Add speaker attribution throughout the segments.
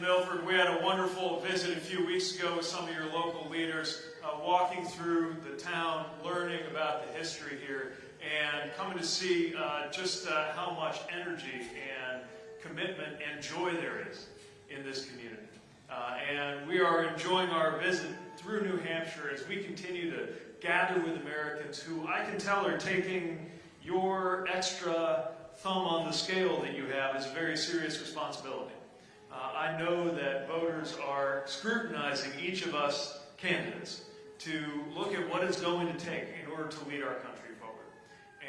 Speaker 1: Milford. We had a wonderful visit a few weeks ago with some of your local leaders, uh, walking through the town, learning about the history here, and coming to see uh, just uh, how much energy and commitment and joy there is in this community. Uh, and we are enjoying our visit through New Hampshire as we continue to gather with Americans who I can tell are taking your extra thumb on the scale that you have as a very serious responsibility. Uh, I know that voters are scrutinizing each of us candidates to look at what it's going to take in order to lead our country forward.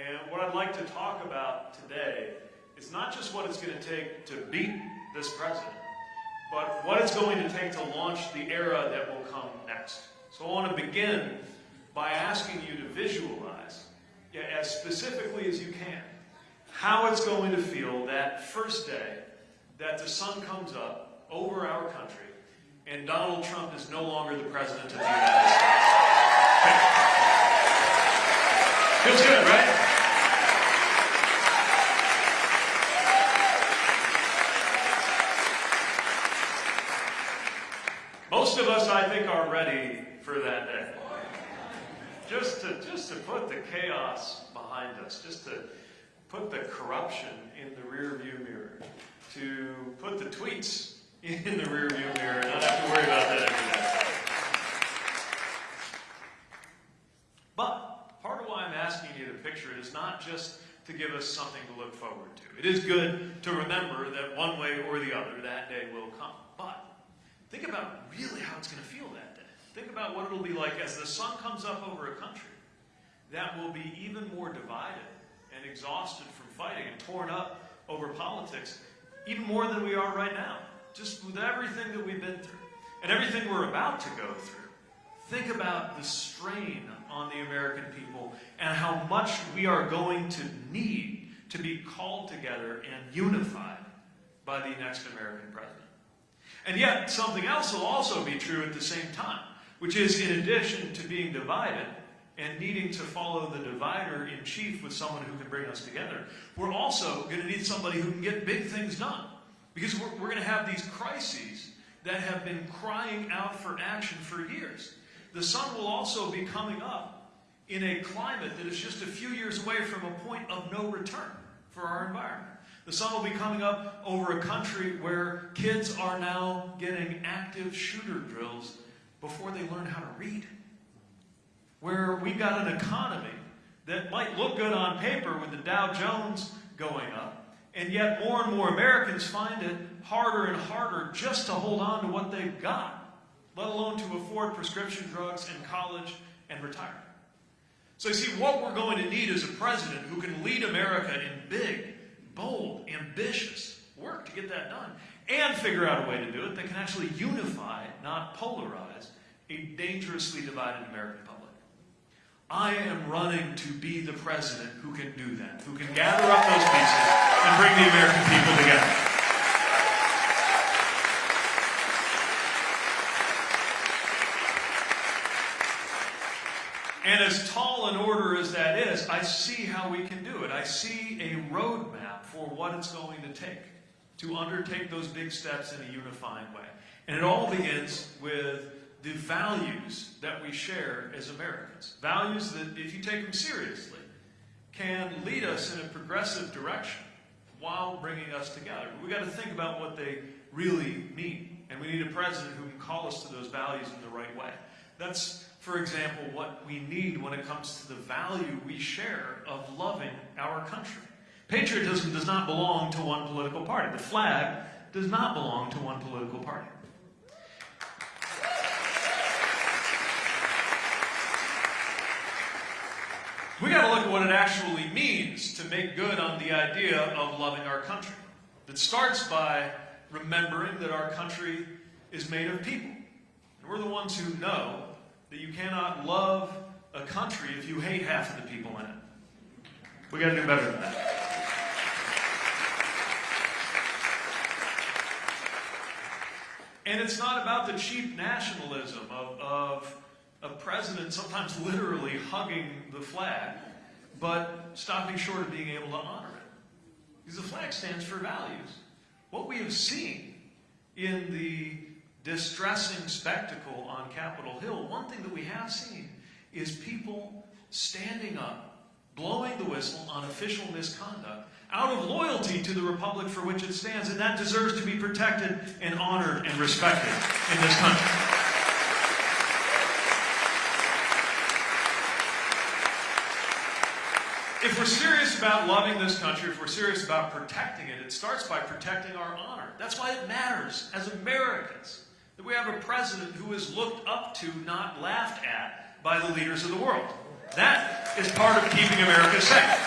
Speaker 1: And what I'd like to talk about today is not just what it's going to take to beat this president, but what it's going to take to launch the era that will come next. So I want to begin by asking you to visualize, yeah, as specifically as you can, how it's going to feel that first day that the sun comes up over our country and Donald Trump is no longer the president of the United States. Feels good, right? Most of us, I think, are ready for that day. Just to, just to put the chaos behind us, just to put the corruption in the rearview mirror, to put the tweets in the rearview mirror, and not have to worry about that every day. But part of why I'm asking you to picture it is not just to give us something to look forward to. It is good to remember that one way or the other that day will come. But think about really how it's going to feel that day. Think about what it'll be like as the sun comes up over a country that will be even more divided and exhausted from fighting and torn up over politics, even more than we are right now, just with everything that we've been through and everything we're about to go through. Think about the strain on the American people and how much we are going to need to be called together and unified by the next American president. And yet, something else will also be true at the same time, which is in addition to being divided, and needing to follow the divider in chief with someone who can bring us together, we're also going to need somebody who can get big things done. Because we're, we're going to have these crises that have been crying out for action for years. The sun will also be coming up in a climate that is just a few years away from a point of no return for our environment. The sun will be coming up over a country where kids are now getting active shooter drills before they learn how to read where we've got an economy that might look good on paper with the Dow Jones going up, and yet more and more Americans find it harder and harder just to hold on to what they've got, let alone to afford prescription drugs and college and retirement. So you see, what we're going to need is a president who can lead America in big, bold, ambitious work to get that done, and figure out a way to do it that can actually unify, not polarize, a dangerously divided American public. I am running to be the president who can do that, who can gather up those pieces and bring the American people together. And as tall an order as that is, I see how we can do it. I see a roadmap for what it's going to take to undertake those big steps in a unifying way. And it all begins with the values that we share as Americans. Values that, if you take them seriously, can lead us in a progressive direction while bringing us together. We've got to think about what they really mean. And we need a president who can call us to those values in the right way. That's, for example, what we need when it comes to the value we share of loving our country. Patriotism does not belong to one political party. The flag does not belong to one political party. We got to look at what it actually means to make good on the idea of loving our country. It starts by remembering that our country is made of people. And we're the ones who know that you cannot love a country if you hate half of the people in it. We got to do better than that. And it's not about the cheap nationalism of, of a president sometimes literally hugging the flag, but stopping short of being able to honor it. Because the flag stands for values. What we have seen in the distressing spectacle on Capitol Hill, one thing that we have seen is people standing up, blowing the whistle on official misconduct out of loyalty to the republic for which it stands, and that deserves to be protected and honored and respected in this country. If we're serious about loving this country, if we're serious about protecting it, it starts by protecting our honor. That's why it matters as Americans that we have a president who is looked up to, not laughed at, by the leaders of the world. That is part of keeping America safe.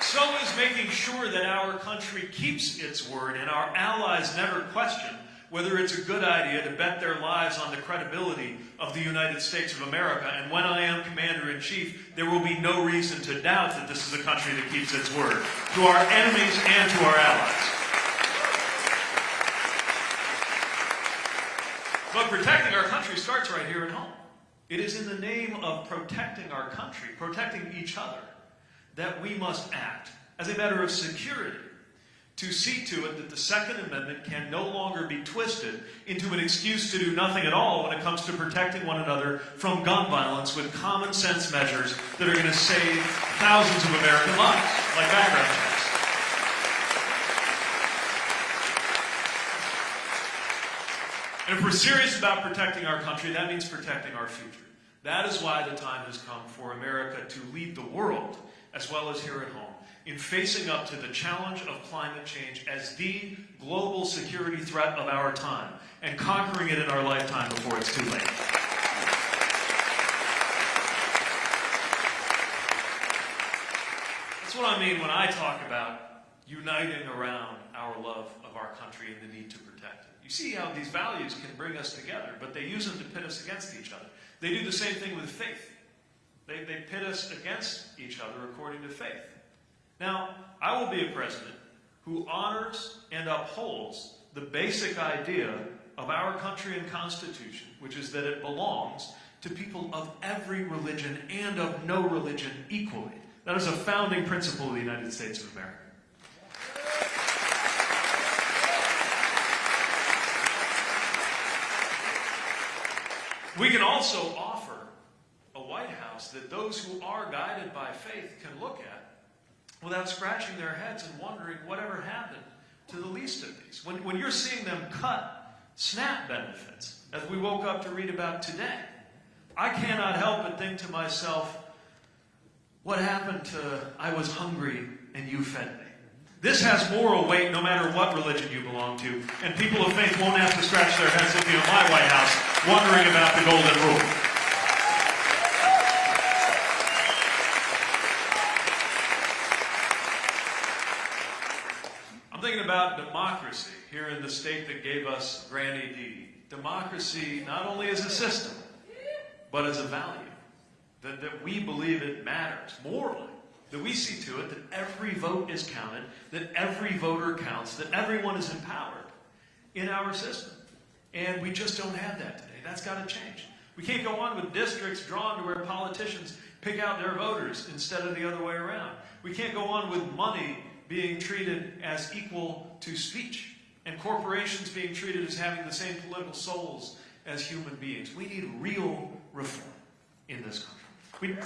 Speaker 1: So is making sure that our country keeps its word and our allies never question whether it's a good idea to bet their lives on the credibility of the United States of America. And when I am Commander in Chief, there will be no reason to doubt that this is a country that keeps its word to our enemies and to our allies. But protecting our country starts right here at home. It is in the name of protecting our country, protecting each other, that we must act as a matter of security to see to it that the Second Amendment can no longer be twisted into an excuse to do nothing at all when it comes to protecting one another from gun violence with common sense measures that are going to save thousands of American lives, like background checks. And if we're serious about protecting our country, that means protecting our future. That is why the time has come for America to lead the world, as well as here at home in facing up to the challenge of climate change as the global security threat of our time and conquering it in our lifetime before it's too late. That's what I mean when I talk about uniting around our love of our country and the need to protect it. You see how these values can bring us together, but they use them to pit us against each other. They do the same thing with faith. They, they pit us against each other according to faith. Now, I will be a president who honors and upholds the basic idea of our country and constitution, which is that it belongs to people of every religion and of no religion equally. That is a founding principle of the United States of America. We can also offer a White House that those who are guided by faith can look at without scratching their heads and wondering whatever happened to the least of these. When, when you're seeing them cut SNAP benefits, as we woke up to read about today, I cannot help but think to myself, what happened to I was hungry and you fed me? This has moral weight no matter what religion you belong to, and people of faith won't have to scratch their heads you're in my White House wondering about the golden rule. about democracy here in the state that gave us Granny D. Democracy not only as a system, but as a value. That, that we believe it matters morally. That we see to it that every vote is counted, that every voter counts, that everyone is empowered in our system. And we just don't have that today. That's got to change. We can't go on with districts drawn to where politicians pick out their voters instead of the other way around. We can't go on with money being treated as equal to speech, and corporations being treated as having the same political souls as human beings. We need real reform in this country. We,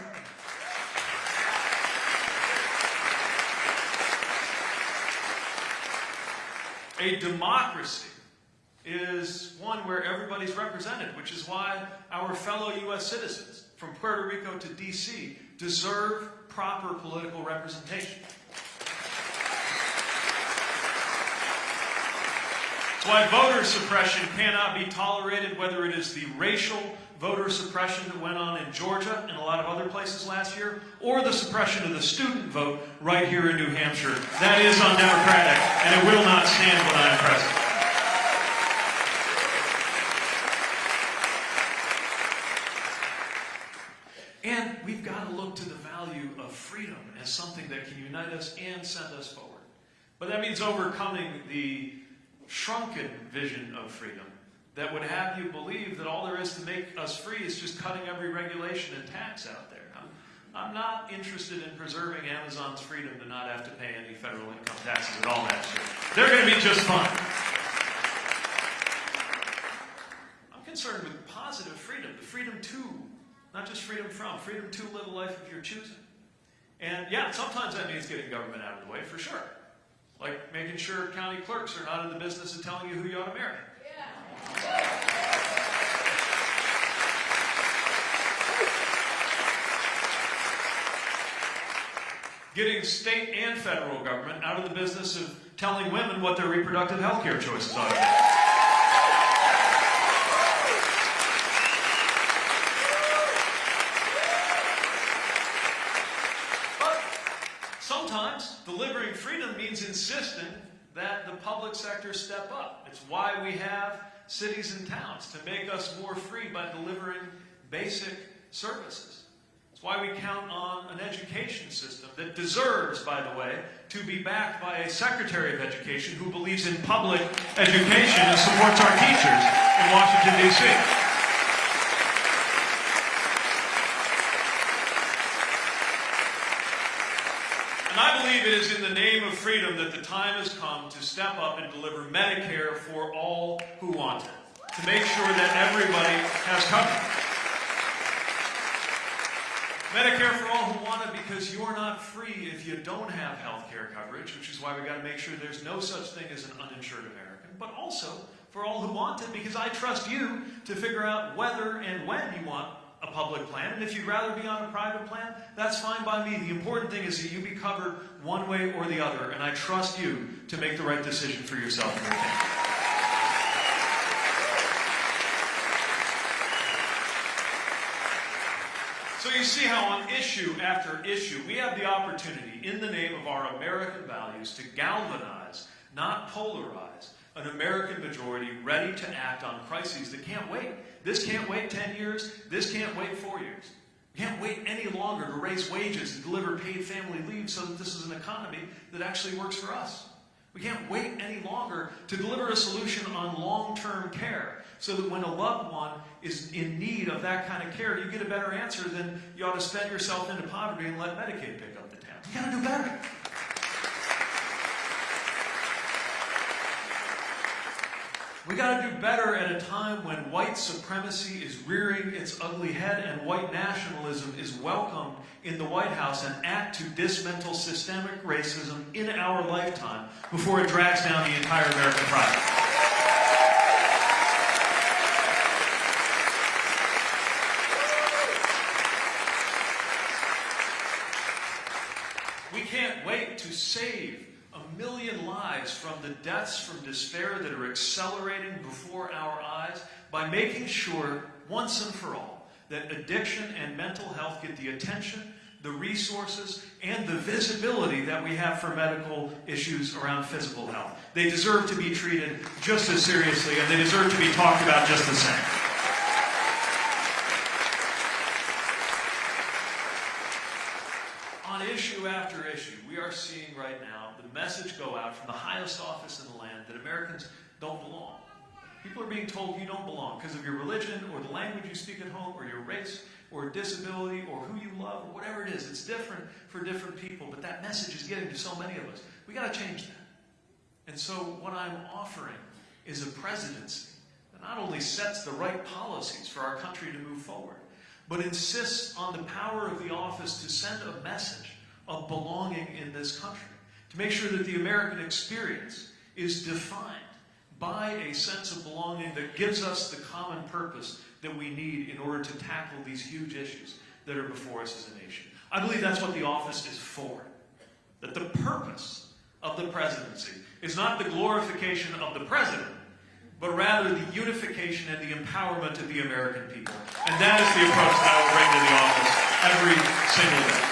Speaker 1: a democracy is one where everybody's represented, which is why our fellow U.S. citizens from Puerto Rico to D.C. deserve proper political representation. Why voter suppression cannot be tolerated, whether it is the racial voter suppression that went on in Georgia and a lot of other places last year, or the suppression of the student vote right here in New Hampshire. That is undemocratic, and it will not stand when I am president. And we've got to look to the value of freedom as something that can unite us and send us forward. But that means overcoming the shrunken vision of freedom that would have you believe that all there is to make us free is just cutting every regulation and tax out there. I'm not interested in preserving Amazon's freedom to not have to pay any federal income taxes at all next year. They're going to be just fine. I'm concerned with positive freedom, the freedom to, not just freedom from, freedom to live a life of your choosing. And yeah, sometimes that means getting government out of the way, for sure. Like making sure county clerks are not in the business of telling you who you ought to marry. Getting state and federal government out of the business of telling women what their reproductive health care choices ought to be. But sometimes delivering freedom means insisting that the public sector step up. It's why we have cities and towns, to make us more free by delivering basic services. It's why we count on an education system that deserves, by the way, to be backed by a Secretary of Education who believes in public education and supports our teachers in Washington, D.C. And I believe it is in the name of freedom that the time has come to step up and deliver Medicare for all who want it, to make sure that everybody has coverage. Medicare for all who want it because you're not free if you don't have health care coverage, which is why we've got to make sure there's no such thing as an uninsured American, but also for all who want it because I trust you to figure out whether and when you want a public plan. And if you'd rather be on a private plan, that's fine by me. The important thing is that you be covered one way or the other, and I trust you to make the right decision for yourself and your family. So you see how on issue after issue, we have the opportunity, in the name of our American values, to galvanize, not polarize, an American majority ready to act on crises that can't wait. This can't wait 10 years. This can't wait four years. We can't wait any longer to raise wages and deliver paid family leave so that this is an economy that actually works for us. We can't wait any longer to deliver a solution on long-term care so that when a loved one is in need of that kind of care, you get a better answer than you ought to spend yourself into poverty and let Medicaid pick up the tab. You gotta do better. We got to do better at a time when white supremacy is rearing its ugly head and white nationalism is welcomed in the White House and act to dismantle systemic racism in our lifetime before it drags down the entire American project. We can't wait to save from the deaths from despair that are accelerating before our eyes by making sure, once and for all, that addiction and mental health get the attention, the resources, and the visibility that we have for medical issues around physical health. They deserve to be treated just as seriously, and they deserve to be talked about just the same. On issue after issue, we are seeing right now the message go out from the highest office in the land that Americans don't belong. People are being told you don't belong because of your religion or the language you speak at home or your race or disability or who you love or whatever it is. It's different for different people, but that message is getting to so many of us. We got to change that. And so what I'm offering is a presidency that not only sets the right policies for our country to move forward, but insists on the power of the office to send a message of belonging in this country, to make sure that the American experience is defined by a sense of belonging that gives us the common purpose that we need in order to tackle these huge issues that are before us as a nation. I believe that's what the office is for. That the purpose of the presidency is not the glorification of the president, but rather the unification and the empowerment of the American people. And that is the approach that I will bring to the office every single day.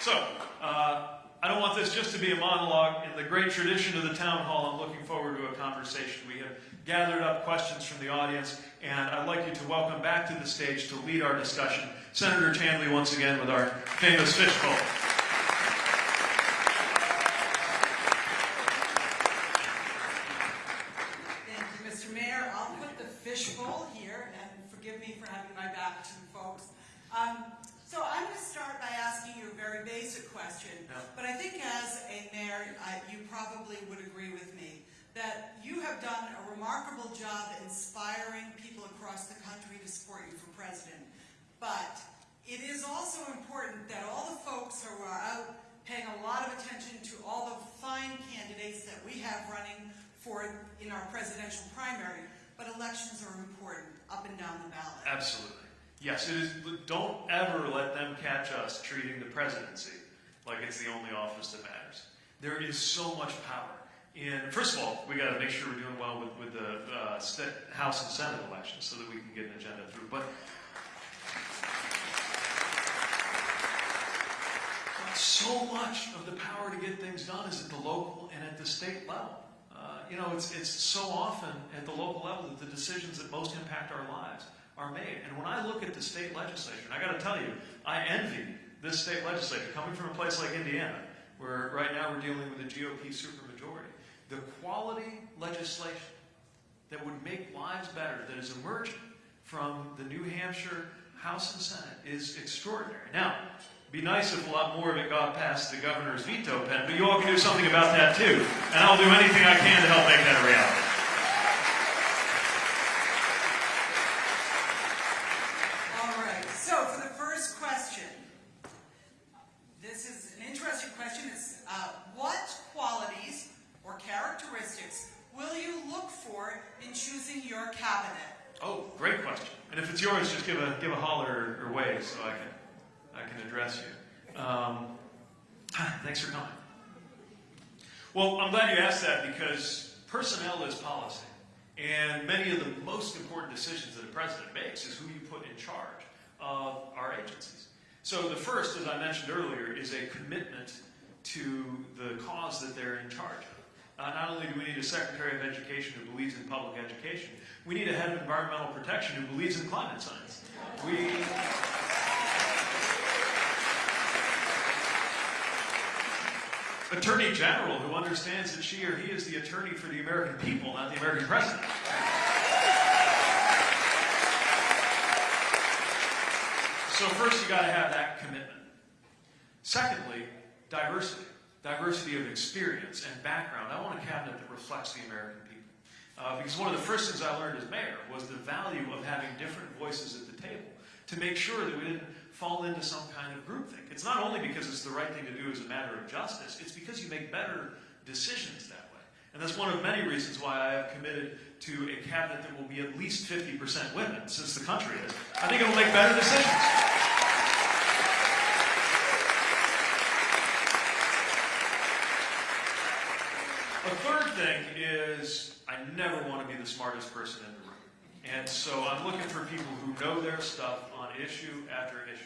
Speaker 1: So, uh, I don't want this just to be a monologue. In the great tradition of the town hall, I'm looking forward to a conversation. We have gathered up questions from the audience, and I'd like you to welcome back to the stage to lead our discussion Senator Chandley once again with our famous fishbowl.
Speaker 2: here, and forgive me for having my back to you folks. Um, so I'm going to start by asking you a very basic question,
Speaker 1: Yeah.
Speaker 2: but I think as a mayor, I, you probably would agree with me that you have done a remarkable job inspiring people across the country to support you for president. But it is also important that all the folks who are out paying a lot of attention to all the fine candidates that we have running for in our presidential primary, but elections are important up and down the ballot.
Speaker 1: Absolutely. Yes, it is. Don't ever let them catch us treating the presidency like it's the only office that matters. There is so much power in. First of all, we got to make sure we're doing well with, with the uh, House and Senate elections so that we can get an agenda through. But so much of the power to get things done is at the local and at the state level. Uh, you know, it's, it's so often at the local level that the decisions that most impact our lives are made. And when I look at the state legislature, and I got to tell you, I envy this state legislature coming from a place like Indiana, where right now we're dealing with a GOP supermajority. The quality legislation that would make lives better that is emerging from the New Hampshire House and Senate is extraordinary. Now, be nice if a lot more of it got past the governor's veto pen, but you all can do something about that too. And I'll do anything I can to help make that a reality.
Speaker 2: All right, so for the first question, this is an interesting question. It's uh, what qualities or characteristics will you look for in choosing your cabinet?
Speaker 1: Oh, great question. And if it's yours, just give a give a holler or wave so I can I can address you. Um, thanks for coming. Well, I'm glad you asked that because personnel is policy, and many of the most important decisions that a president makes is who you put in charge of our agencies. So the first, as I mentioned earlier, is a commitment to the cause that they're in charge of. Uh, not only do we need a Secretary of Education who believes in public education, we need a head of environmental protection who believes in climate science. We, Attorney General who understands that she or he is the attorney for the American people, not the American president. So first you got to have that commitment. Secondly, diversity. Diversity of experience and background. I want a cabinet that reflects the American people. Uh, because one of the first things I learned as mayor was the value of having different voices at the table to make sure that we didn't fall into some kind of groupthink. It's not only because it's the right thing to do as a matter of justice, it's because you make better decisions that way. And that's one of many reasons why I have committed to a cabinet that will be at least 50% women, since the country is. I think it will make better decisions. A third thing is I never want to be the smartest person in the room. And so I'm looking for people who know their stuff on issue after issue.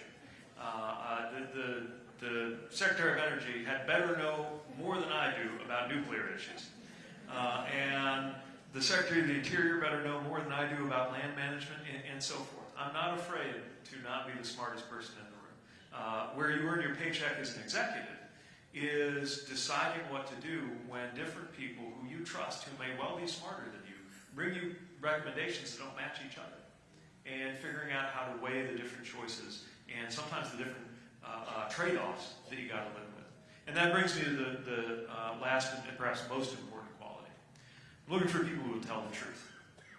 Speaker 1: Uh, uh, the, the, the Secretary of Energy had better know more than I do about nuclear issues. Uh, and the Secretary of the Interior better know more than I do about land management and, and so forth. I'm not afraid to not be the smartest person in the room. Uh, where you earn your paycheck as an executive is deciding what to do when different people who you trust, who may well be smarter than you, bring you recommendations that don't match each other. And figuring out how to weigh the different choices and sometimes the different uh, uh, trade-offs that you got to live with. And that brings me to the, the uh, last and perhaps most important quality. I'm looking for people who will tell the truth,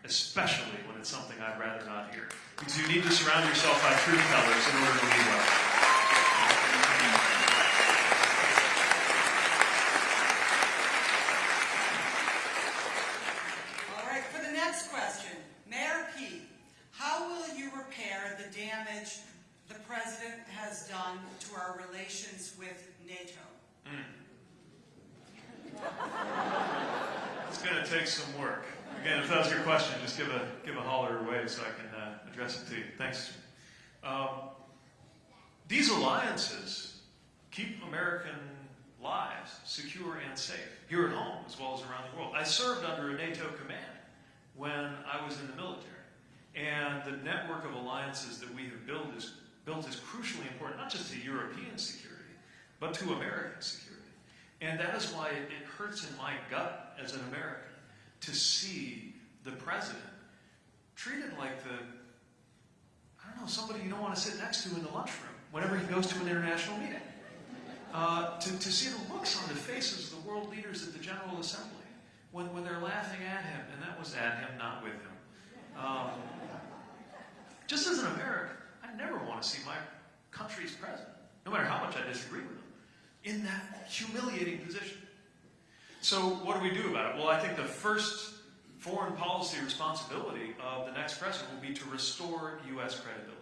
Speaker 1: especially when it's something I'd rather not hear. Because you need to surround yourself by truth tellers in order to lead well.
Speaker 2: All right, for the next question, Mayor Pete, how will you repair the damage the president has done to our relations with NATO?
Speaker 1: It's going to take some work. Again, if that was your question, just give a give a holler away so I can uh, address it to you. Thanks. Um, these alliances keep American lives secure and safe here at home as well as around the world. I served under a NATO command when I was in the military, and the network of alliances that we have built is built is crucially important, not just to European security, but to American security. And that is why it, it hurts in my gut as an American to see the president treated like the, I don't know, somebody you don't want to sit next to in the lunchroom whenever he goes to an international meeting. Uh, to, to see the looks on the faces of the world leaders at the General Assembly when, when they're laughing at him, and that was at him, not with him. Um, just as an American, I never want to see my country's president, no matter how much I disagree with him, in that humiliating position. So, what do we do about it? Well, I think the first foreign policy responsibility of the next president will be to restore U.S. credibility.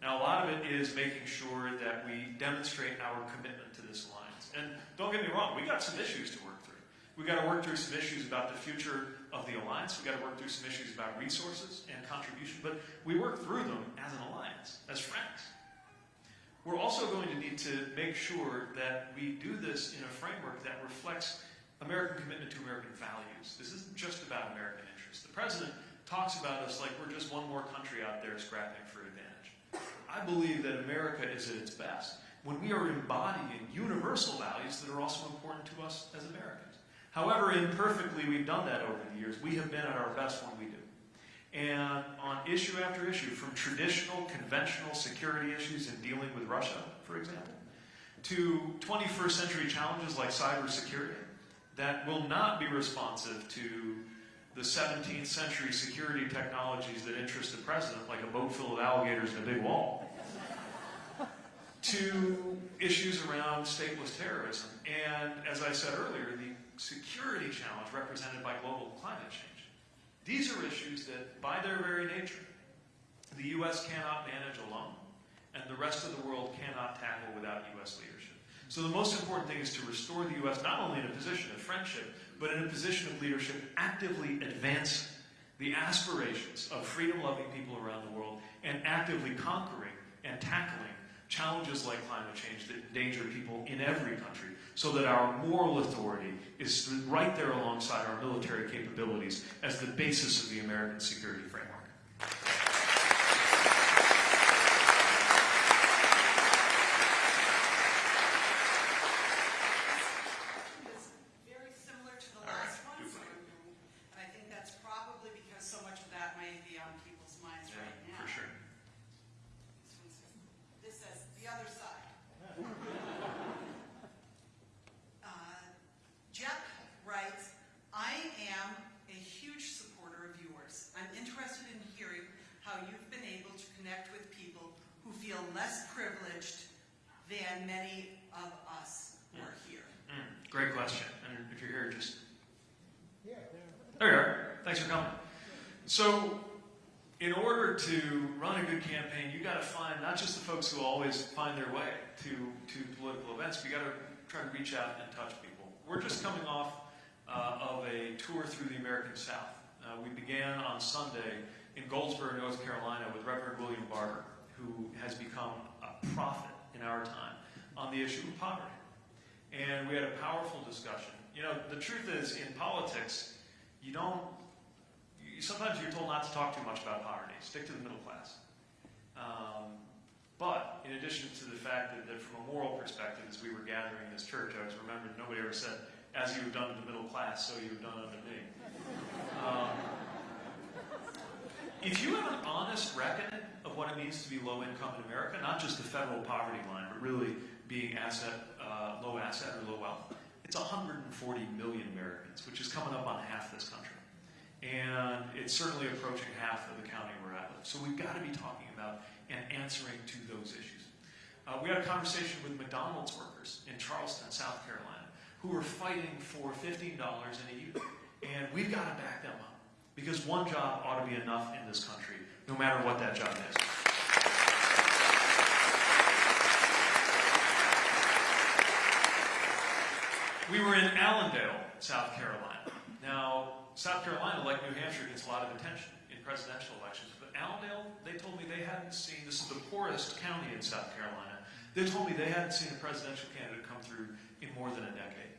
Speaker 1: Now, a lot of it is making sure that we demonstrate our commitment to this alliance. And don't get me wrong, we got some issues to work through. We got to work through some issues about the future of the alliance. We got to work through some issues about resources and contribution. But we work through them as an alliance, as friends. We're also going to need to make sure that we do this in a framework that reflects American commitment to American values. This isn't just about American interests. The president talks about us like we're just one more country out there scrapping for advantage. I believe that America is at its best when we are embodying universal values that are also important to us as Americans. However imperfectly we've done that over the years, we have been at our best when we do. And on issue after issue, from traditional, conventional security issues in dealing with Russia, for example, to 21st century challenges like cybersecurity that will not be responsive to the 17th century security technologies that interest the president, like a boat full of alligators and a big wall, to issues around stateless terrorism. And as I said earlier, the security challenge represented by global climate change. These are issues that, by their very nature, the U.S. cannot manage alone, and the rest of the world cannot tackle without U.S. leadership. So the most important thing is to restore the U.S. not only in a position of friendship, but in a position of leadership, actively advancing the aspirations of freedom-loving people around the world and actively conquering and tackling challenges like climate change that endanger people in every country so that our moral authority is right there alongside our military capabilities as the basis of the American security framework.
Speaker 2: is very similar to the last one, so, and I think that's probably because so much of that may be on people's minds right now.
Speaker 1: for sure.
Speaker 2: This one says, this says, the other side. Uh, Jeff writes, I am a huge supporter of yours. I'm interested in hearing how you've been able to connect with people who feel less privileged than many of us who are here.
Speaker 1: Mm, great question. And if you're here, just. There you are. Thanks for coming. So, in order to run a good campaign, you got to find not just the folks who always find their way to, to political events, but you got to try to reach out and touch people. We're just coming off uh, of a tour through the American South. Uh, we began on Sunday in Goldsboro, North Carolina, with Reverend William Barber, who has become a prophet in our time on the issue of poverty. And we had a powerful discussion. You know, the truth is, in politics, you don't, sometimes you're told not to talk too much about poverty. Stick to the middle class. Um, but in addition to the fact that, that from a moral perspective, as we were gathering in this church, I was remembered nobody ever said, as you have done to the middle class, so you have done unto me. Um, if you have an honest reckoning of what it means to be low income in America, not just the federal poverty line, but really being asset, uh, low asset or low wealth, it's 140 million Americans, which is coming up on half this country. And it's certainly approaching half of the county where I live. So we've got to be talking about and answering to those issues. Uh, we had a conversation with McDonald's workers in Charleston, South Carolina, who are fighting for $15 in a. And we've got to back them up. Because one job ought to be enough in this country, no matter what that job is. We were in Allendale, South Carolina. Now, South Carolina, like New Hampshire, gets a lot of attention in presidential elections. But Allendale, they told me they hadn't seen, this is the poorest county in South Carolina, they told me they hadn't seen a presidential candidate come through in more than a decade.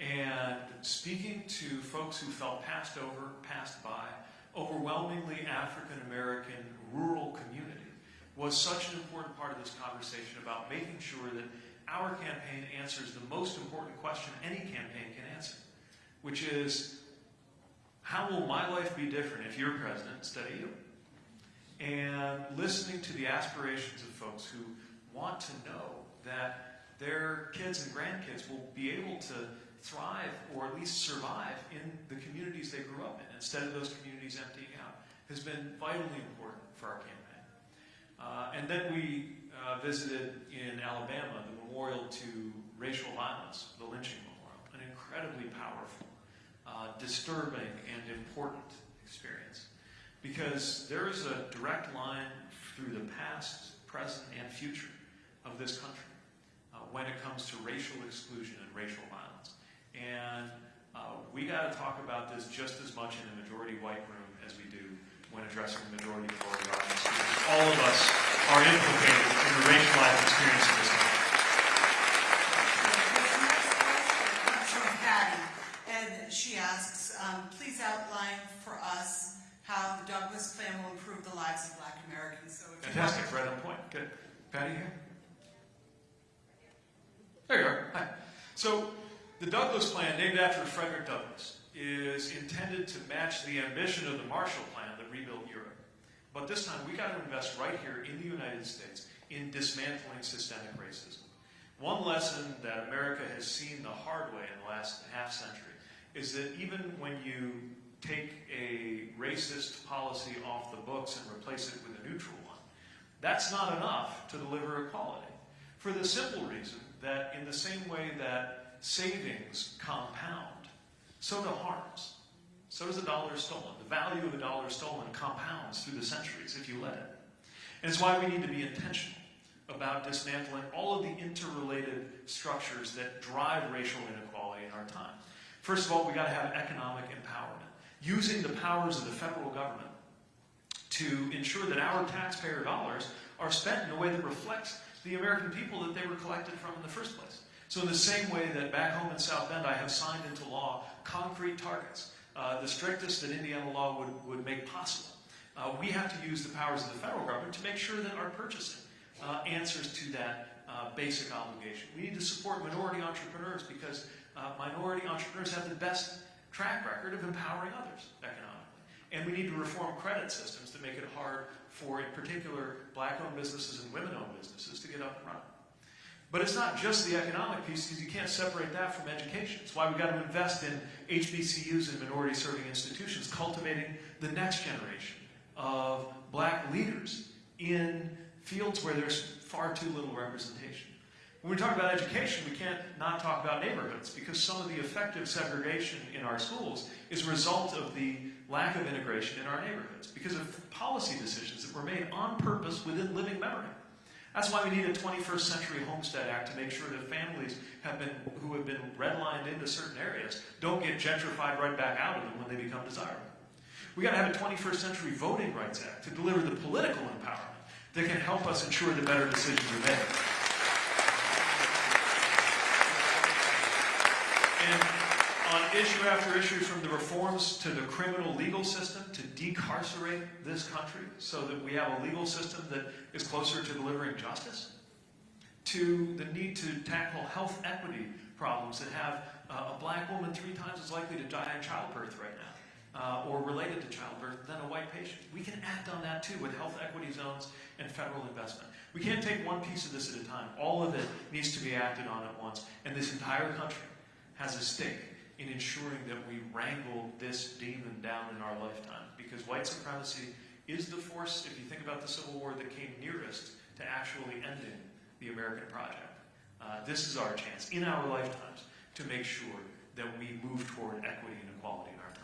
Speaker 1: And speaking to folks who felt passed over, passed by, overwhelmingly African American rural community was such an important part of this conversation about making sure that our campaign answers the most important question any campaign can answer, which is how will my life be different if you're president instead of you? And listening to the aspirations of folks who want to know that their kids and grandkids will be able to thrive or at least survive in the communities they grew up in instead of those communities emptying out has been vitally important for our campaign. Uh, and then we uh, visited in Alabama the memorial to racial violence, the lynching memorial, an incredibly powerful, uh, disturbing, and important experience. Because there is a direct line through the past, present, and future of this country uh, when it comes to racial exclusion and racial violence. And uh, we got to talk about this just as much in a majority white room as we do when addressing the majority minority audience. All of us are implicated in the racialized experience of this country.
Speaker 2: The next question comes from Patty, and she asks, um, please outline for us how the Douglass plan will improve the lives of black Americans. So
Speaker 1: Fantastic, right on point. Good. Patty here? There you are. Hi. So, the Douglass Plan, named after Frederick Douglass, is intended to match the ambition of the Marshall Plan that rebuilt Europe. But this time, we got to invest right here in the United States in dismantling systemic racism. One lesson that America has seen the hard way in the last half century is that even when you take a racist policy off the books and replace it with a neutral one, that's not enough to deliver equality. For the simple reason that in the same way that savings compound, so do harms. So does a dollar stolen. The value of a dollar stolen compounds through the centuries if you let it. And it's why we need to be intentional about dismantling all of the interrelated structures that drive racial inequality in our time. First of all, we got to have economic empowerment, using the powers of the federal government to ensure that our taxpayer dollars are spent in a way that reflects the American people that they were collected from in the first place. So in the same way that back home in South Bend, I have signed into law concrete targets, uh, the strictest that Indiana law would, would make possible. Uh, we have to use the powers of the federal government to make sure that our purchasing uh, answers to that uh, basic obligation. We need to support minority entrepreneurs because uh, minority entrepreneurs have the best track record of empowering others economically. And we need to reform credit systems to make it hard for, in particular, black-owned businesses and women-owned businesses to get up and running. But it's not just the economic piece, because you can't separate that from education. It's why we've got to invest in HBCUs and minority-serving institutions, cultivating the next generation of black leaders in fields where there's far too little representation. When we talk about education, we can't not talk about neighborhoods because some of the effective segregation in our schools is a result of the lack of integration in our neighborhoods because of policy decisions that were made on purpose within living memory. That's why we need a 21st Century Homestead Act to make sure that families have been, who have been redlined into certain areas don't get gentrified right back out of them when they become desirable. We got to have a 21st Century Voting Rights Act to deliver the political empowerment that can help us ensure the better decisions are made. And on issue after issue, from the reforms to the criminal legal system to decarcerate this country so that we have a legal system that is closer to delivering justice, to the need to tackle health equity problems that have uh, a black woman three times as likely to die in childbirth right now, uh, or related to childbirth, than a white patient. We can act on that too with health equity zones and federal investment. We can't take one piece of this at a time. All of it needs to be acted on at once, and this entire country has a stake in ensuring that we wrangle this demon down in our lifetime. Because white supremacy is the force, if you think about the Civil War, that came nearest to actually ending the American project. Uh, this is our chance in our lifetimes to make sure that we move toward equity and equality in our time.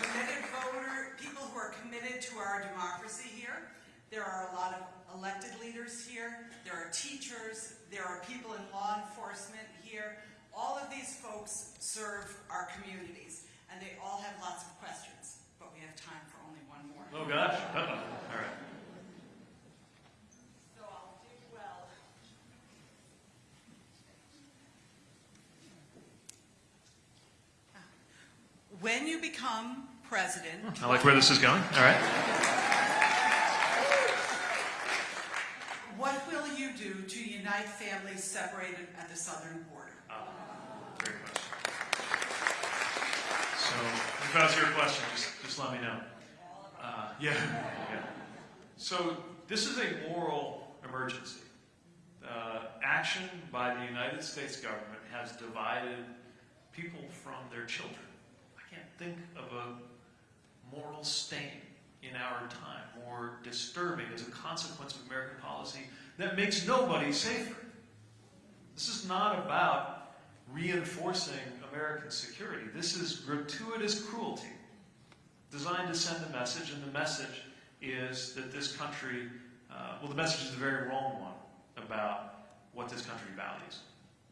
Speaker 2: committed voter, people who are committed to our democracy here. There are a lot of elected leaders here. There are teachers. There are people in law enforcement here. All of these folks serve our communities, and they all have lots of questions. But we have time for only one more.
Speaker 1: Oh gosh. Uh-oh. All right.
Speaker 2: So I'll do well. When you become president,
Speaker 1: I like where this is going. All right.
Speaker 2: What will unite families separated at the southern border?
Speaker 1: Ah, Great question. So, if that's your question, just, just let me know. Uh, yeah, yeah. So, this is a moral emergency. Uh, action by the United States government has divided people from their children. I can't think of a moral stain in our time more disturbing as a consequence of American policy that makes nobody safer. This is not about reinforcing American security. This is gratuitous cruelty designed to send a message, and the message is that this country, uh, well, the message is the very wrong one about what this country values.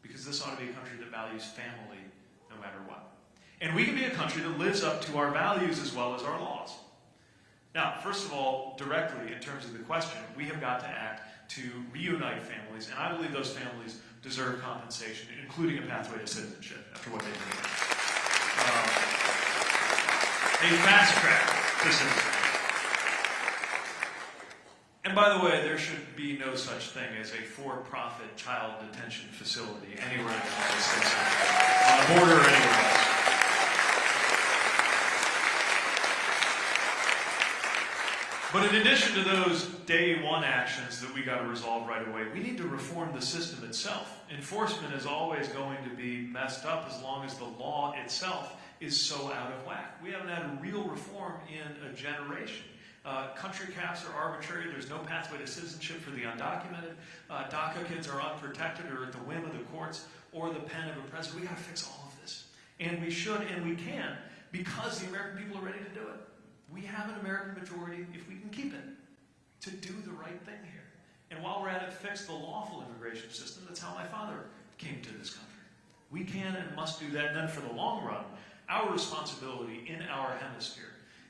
Speaker 1: Because this ought to be a country that values family no matter what. And we can be a country that lives up to our values as well as our laws. Now, first of all, directly in terms of the question, we have got to act to reunite families, and I believe those families deserve compensation, including a pathway to citizenship after what they did. Um, a fast track to citizenship. And by the way, there should be no such thing as a for-profit child detention facility anywhere in the United States, on the border or anywhere else. But in addition to those day one actions that we got to resolve right away, we need to reform the system itself. Enforcement is always going to be messed up as long as the law itself is so out of whack. We haven't had real reform in a generation. Uh, country caps are arbitrary. There's no pathway to citizenship for the undocumented. Uh, DACA kids are unprotected or at the whim of the courts or the pen of a president. We got to fix all of this. And we should and we can because the American people are ready to do it. We have an American majority, if we can keep it, to do the right thing here. And while we're at it, fix the lawful immigration system. That's how my father came to this country. We can and must do that. And then for the long run, our responsibility in our hemisphere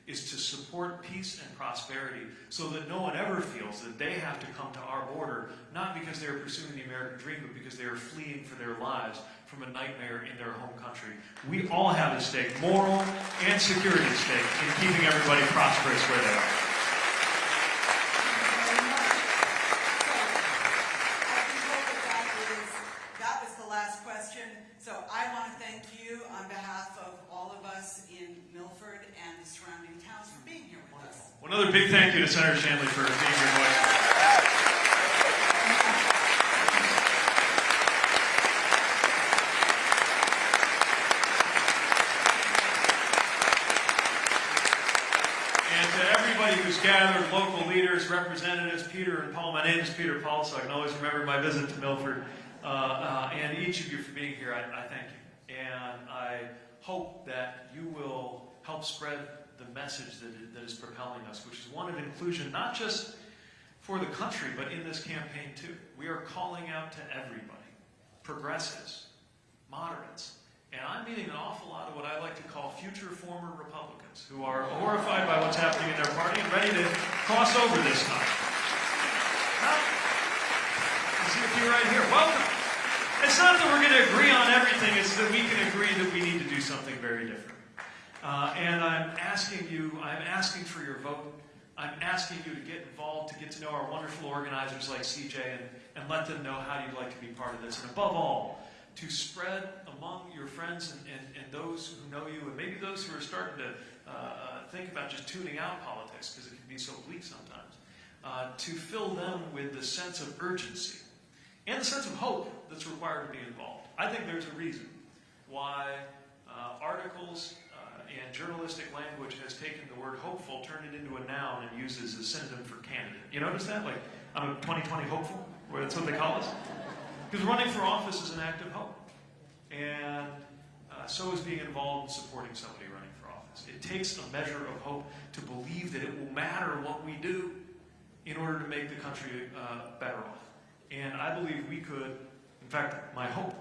Speaker 1: is to support peace and prosperity so that no one ever feels that they have to come to our border, not because they're pursuing the American dream, but because they are fleeing for their lives from a nightmare in their home country. We all have a stake, moral and security stake, in keeping everybody prosperous where they are.
Speaker 2: So, I that that is, that was the last question. So I want to thank you on behalf of all of us in Milford and the surrounding towns for being here with us.
Speaker 1: Well, Another big thank you to Senator Chandley for being your voice. And who's gathered, local leaders, representatives, Peter and Paul, my name is Peter Paul, so I can always remember my visit to Milford. Uh, uh, and each of you for being here, I, I thank you. And I hope that you will help spread the message that that is propelling us, which is one of inclusion, not just for the country, but in this campaign too. We are calling out to everybody, progressives, moderates, and I'm meeting an awful lot of what I like to call future former Republicans who are horrified by what's happening in their party and ready to cross over this time. Now, I see a few right here. Welcome. It's not that we're going to agree on everything, it's that we can agree that we need to do something very different. Uh, and I'm asking you, I'm asking for your vote. I'm asking you to get involved, to get to know our wonderful organizers like CJ, and, and let them know how you'd like to be part of this. And above all, to spread among your friends and, and, and those who know you, and maybe those who are starting to uh, uh, think about just tuning out politics because it can be so bleak sometimes, uh, to fill them with the sense of urgency and the sense of hope that's required to be involved. I think there's a reason why uh, articles uh, and journalistic language has taken the word hopeful, turned it into a noun, and uses a synonym for candidate. You notice that? Like, I'm a 2020 hopeful, that's what they call us. Because running for office is an act of hope. And uh, so is being involved in supporting somebody running for office. It takes a measure of hope to believe that it will matter what we do in order to make the country uh, better off. And I believe we could, in fact, my hope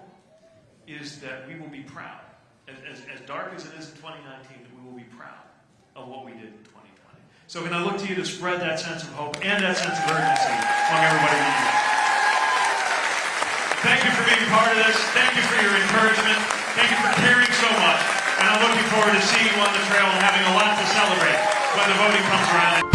Speaker 1: is that we will be proud. As, as, as dark as it is in 2019, that we will be proud of what we did in 2020. So can I look to you to spread that sense of hope and that sense of urgency among everybody we? Thank you part of this. Thank you for your encouragement. Thank you for caring so much. And I'm looking forward to seeing you on the trail and having a lot to celebrate when the voting comes around.